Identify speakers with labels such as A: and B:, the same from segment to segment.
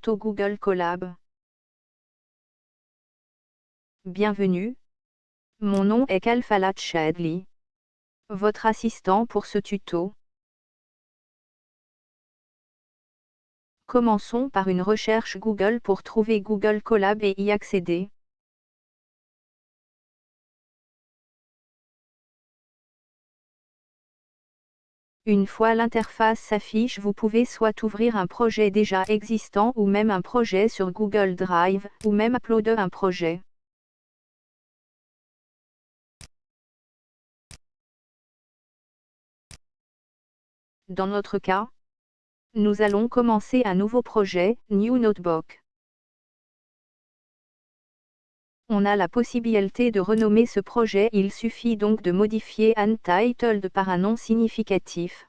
A: Google Colab. Bienvenue. Mon nom est Kalfalat Shadley. Votre assistant pour ce tuto. Commençons par une recherche Google pour trouver Google Colab et y accéder. Une fois l'interface s'affiche vous pouvez soit ouvrir un projet déjà existant ou même un projet sur Google Drive, ou même uploader un projet. Dans notre cas, nous allons commencer un nouveau projet, New Notebook. On a la possibilité de renommer ce projet, il suffit donc de modifier Untitled par un nom significatif.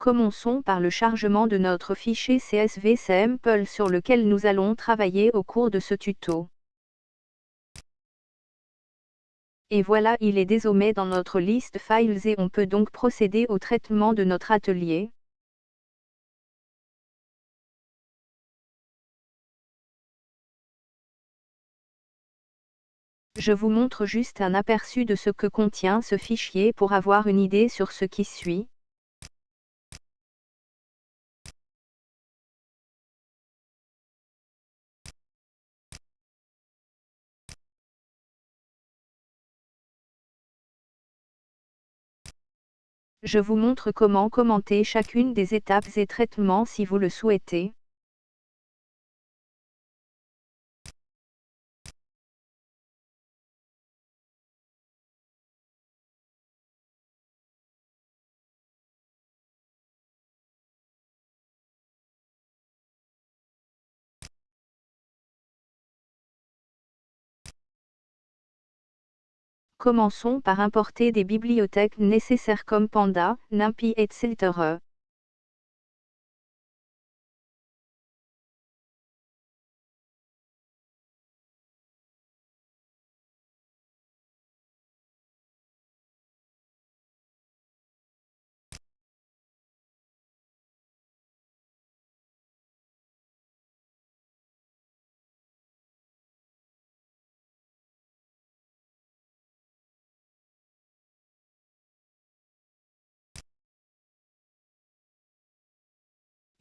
A: Commençons par le chargement de notre fichier CSV sample sur lequel nous allons travailler au cours de ce tuto. Et voilà il est désormais dans notre liste Files et on peut donc procéder au traitement de notre atelier. Je vous montre juste un aperçu de ce que contient ce fichier pour avoir une idée sur ce qui suit. Je vous montre comment commenter chacune des étapes et traitements si vous le souhaitez. Commençons par importer des bibliothèques nécessaires comme Panda, NumPy etc.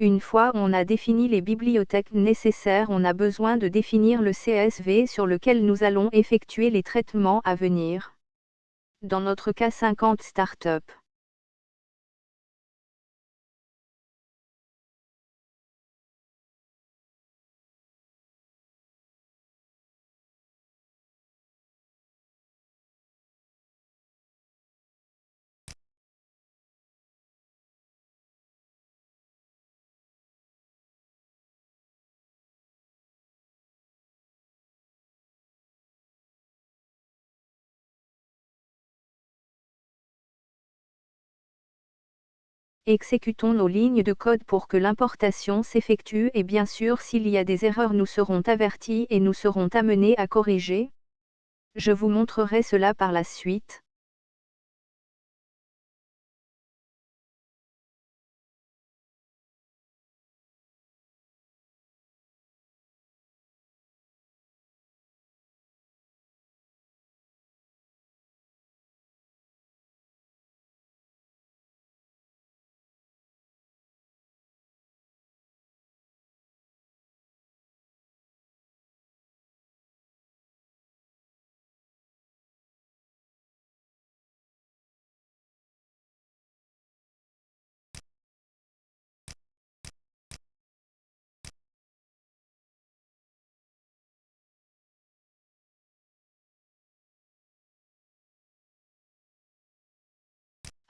A: Une fois on a défini les bibliothèques nécessaires on a besoin de définir le CSV sur lequel nous allons effectuer les traitements à venir. Dans notre cas 50 startups. Exécutons nos lignes de code pour que l'importation s'effectue et bien sûr s'il y a des erreurs nous serons avertis et nous serons amenés à corriger. Je vous montrerai cela par la suite.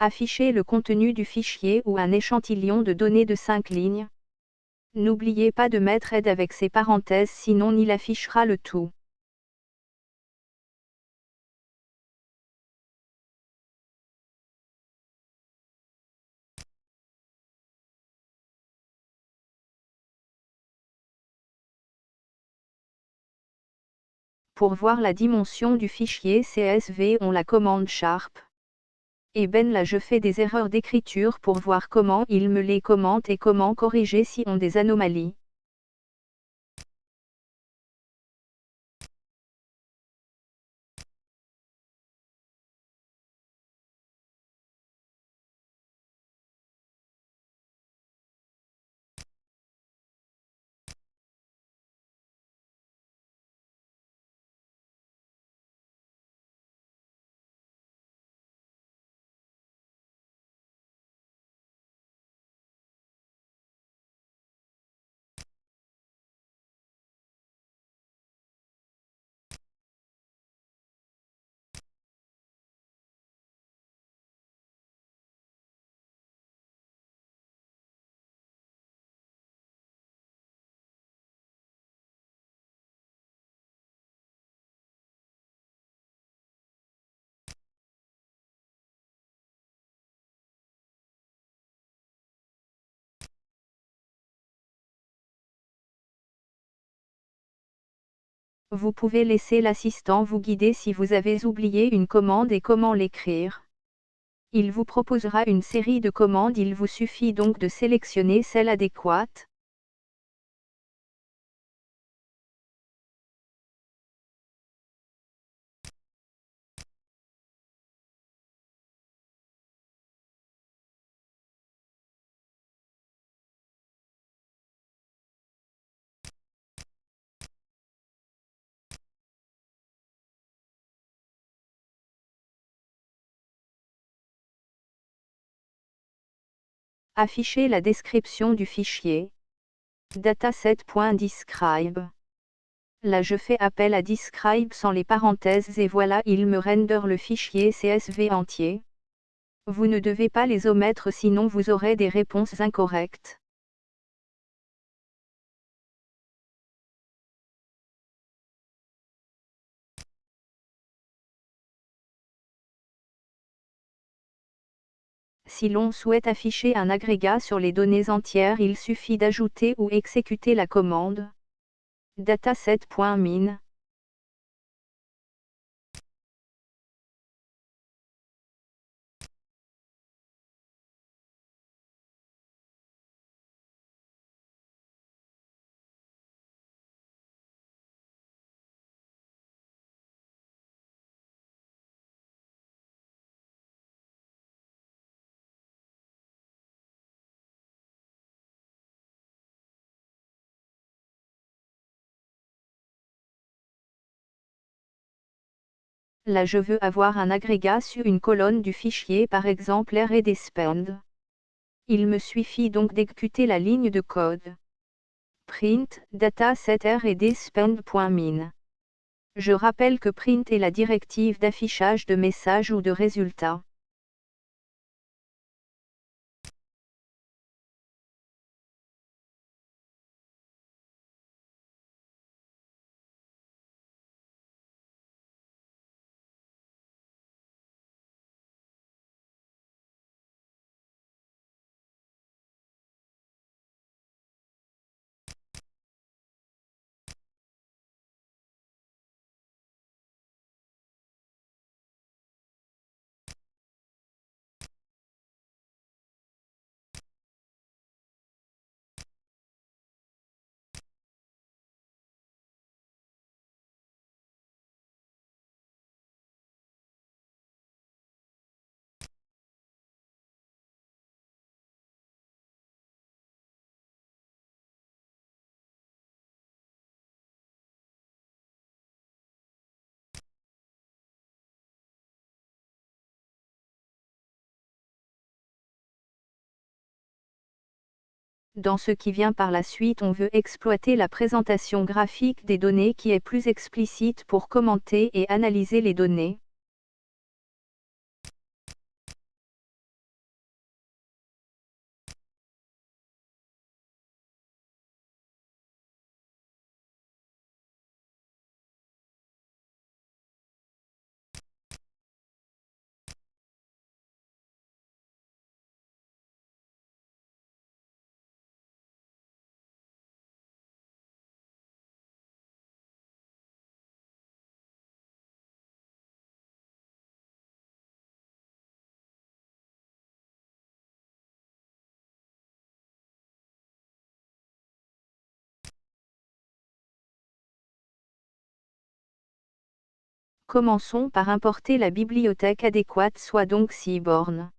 A: Affichez le contenu du fichier ou un échantillon de données de 5 lignes. N'oubliez pas de mettre aide avec ces parenthèses sinon il affichera le tout. Pour voir la dimension du fichier CSV on la commande Sharp. Et ben là je fais des erreurs d'écriture pour voir comment il me les commente et comment corriger si on des anomalies. Vous pouvez laisser l'assistant vous guider si vous avez oublié une commande et comment l'écrire. Il vous proposera une série de commandes, il vous suffit donc de sélectionner celle adéquate. Afficher la description du fichier. Dataset.describe. Là je fais appel à describe sans les parenthèses et voilà il me render le fichier CSV entier. Vous ne devez pas les omettre sinon vous aurez des réponses incorrectes. Si l'on souhaite afficher un agrégat sur les données entières, il suffit d'ajouter ou exécuter la commande dataset.min. Là je veux avoir un agrégat sur une colonne du fichier par exemple R Il me suffit donc d'exécuter la ligne de code. Print dataset. Je rappelle que print est la directive d'affichage de messages ou de résultats. Dans ce qui vient par la suite on veut exploiter la présentation graphique des données qui est plus explicite pour commenter et analyser les données. Commençons par importer la bibliothèque adéquate soit donc Seaborn.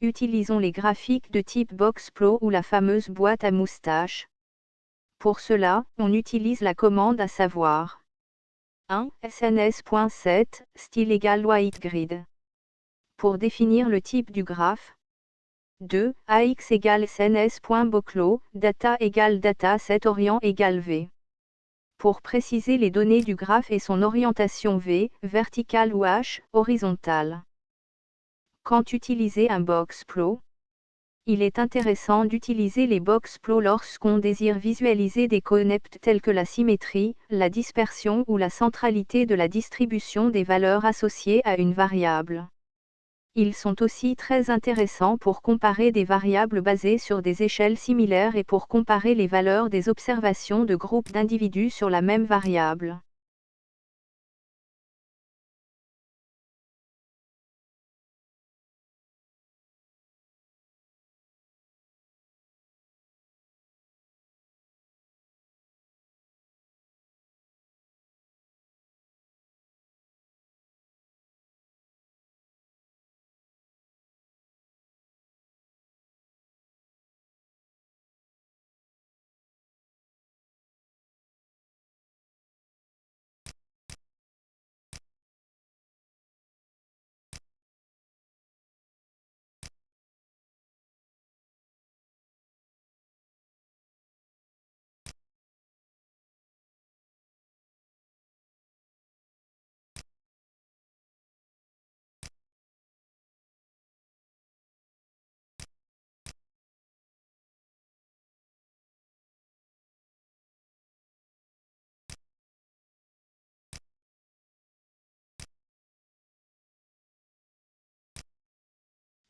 A: Utilisons les graphiques de type Boxplo ou la fameuse boîte à moustache. Pour cela, on utilise la commande à savoir 1. sns.set, style égal white grid. Pour définir le type du graphe. 2. ax égale sns.boclo, data égale data set orient égale v. Pour préciser les données du graphe et son orientation v, verticale ou h, horizontale. Quand utiliser un boxplow Il est intéressant d'utiliser les boxplows lorsqu'on désire visualiser des concepts tels que la symétrie, la dispersion ou la centralité de la distribution des valeurs associées à une variable. Ils sont aussi très intéressants pour comparer des variables basées sur des échelles similaires et pour comparer les valeurs des observations de groupes d'individus sur la même variable.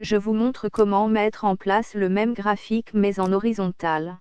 A: Je vous montre comment mettre en place le même graphique mais en horizontal.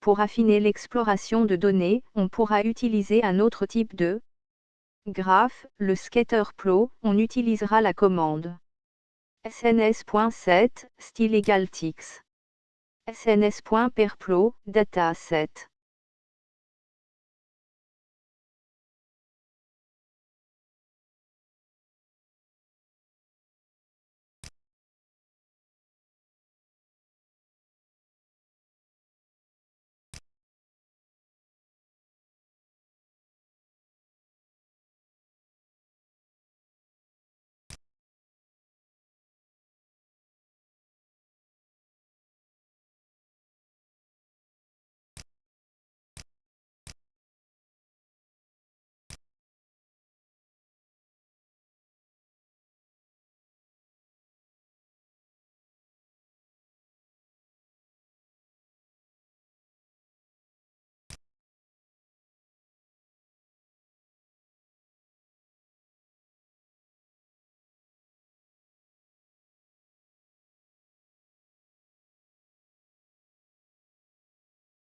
A: Pour affiner l'exploration de données, on pourra utiliser un autre type de graphe, le scatter plot, on utilisera la commande sns.set, style égal tix. sns.perplot, dataset.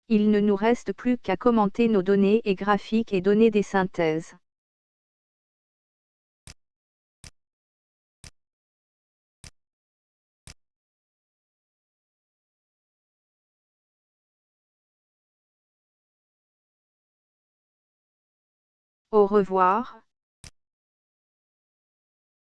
A: Il ne nous reste plus qu'à commenter nos données et graphiques et donner des synthèses. Au revoir,